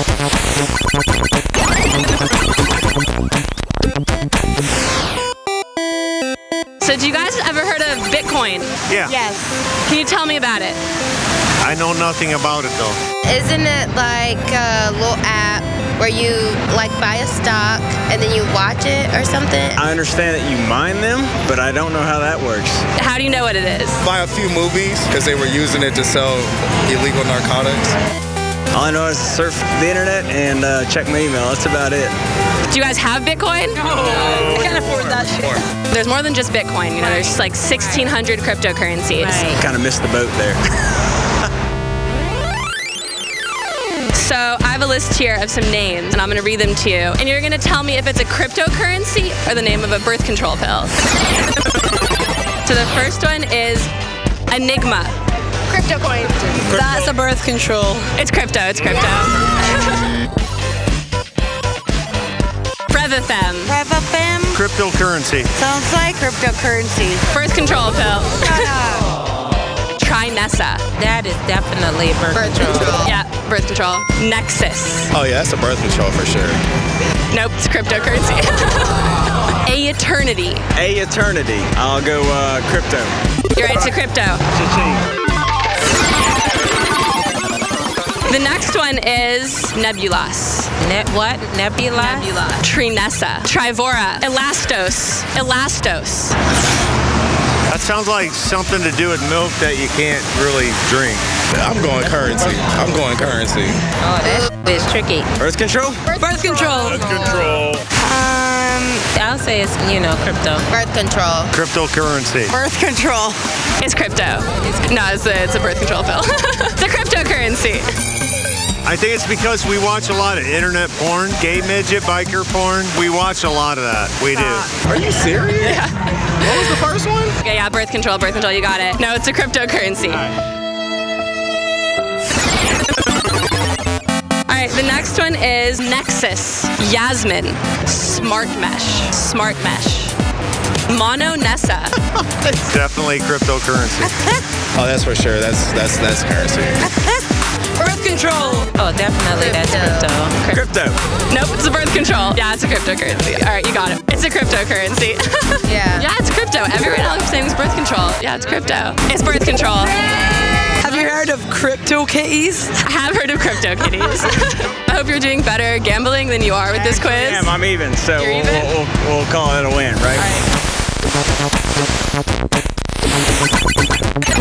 So, do you guys ever heard of Bitcoin? Yeah. Yes. Can you tell me about it? I know nothing about it though. Isn't it like a little app where you like buy a stock and then you watch it or something? I understand that you mine them, but I don't know how that works. How do you know what it is? Buy a few movies because they were using it to sell illegal narcotics. All I know is surf the internet and uh, check my email. That's about it. Do you guys have Bitcoin? I can't afford that shit. There's more than just Bitcoin. You know, there's like 1,600 cryptocurrencies. Kind of missed the boat there. So I have a list here of some names, and I'm going to read them to you. And you're going to tell me if it's a cryptocurrency or the name of a birth control pill. so the first one is Enigma. Crypto coin. That's a birth control. It's crypto. It's crypto. Revifem. Revafem Cryptocurrency. sounds like cryptocurrency. Birth control pill. Trinessa. That is definitely birth, Birth control. control. Yeah, birth control. Nexus. Oh yeah, that's a birth control for sure. Nope, it's cryptocurrency. Aeternity. A eternity. I'll go uh, crypto. You're right, it's a crypto. The next one is Nebulas. Ne- what? Nebula? Nebula. Trinessa. Trivora. Elastos. Elastos. That sounds like something to do with milk that you can't really drink. I'm going currency. I'm going currency. Oh, that is tricky. Birth control? Birth control. Birth control. Um, I'll say it's, you know, crypto. Birth control. Cryptocurrency. Birth control. It's crypto. No, it's a, it's a birth control pill. it's a cryptocurrency. I think it's because we watch a lot of internet porn, gay midget, biker porn. We watch a lot of that. We do. Are you serious? Yeah. What was the first one? Okay, yeah, birth control, birth control, you got it. No, it's a cryptocurrency. All right, the next one is Nexus, Yasmin, Smart Mesh, Smart Mesh, Mono Nessa, It's definitely cryptocurrency. Oh, that's for sure. That's that's that's currency. Birth control. Oh, definitely that's crypto. Crypto. Nope, it's a birth control. Yeah, it's a cryptocurrency. All right, you got it. It's a cryptocurrency. Yeah. yeah, it's crypto. Everyone else is saying it's birth control. Yeah, it's crypto. It's birth control. Have you heard of crypto kitties? I have heard of crypto kitties. I hope you're doing better gambling than you are with this quiz. Damn, I'm even. So we'll, even? We'll, we'll, we'll call it a win, right? All right.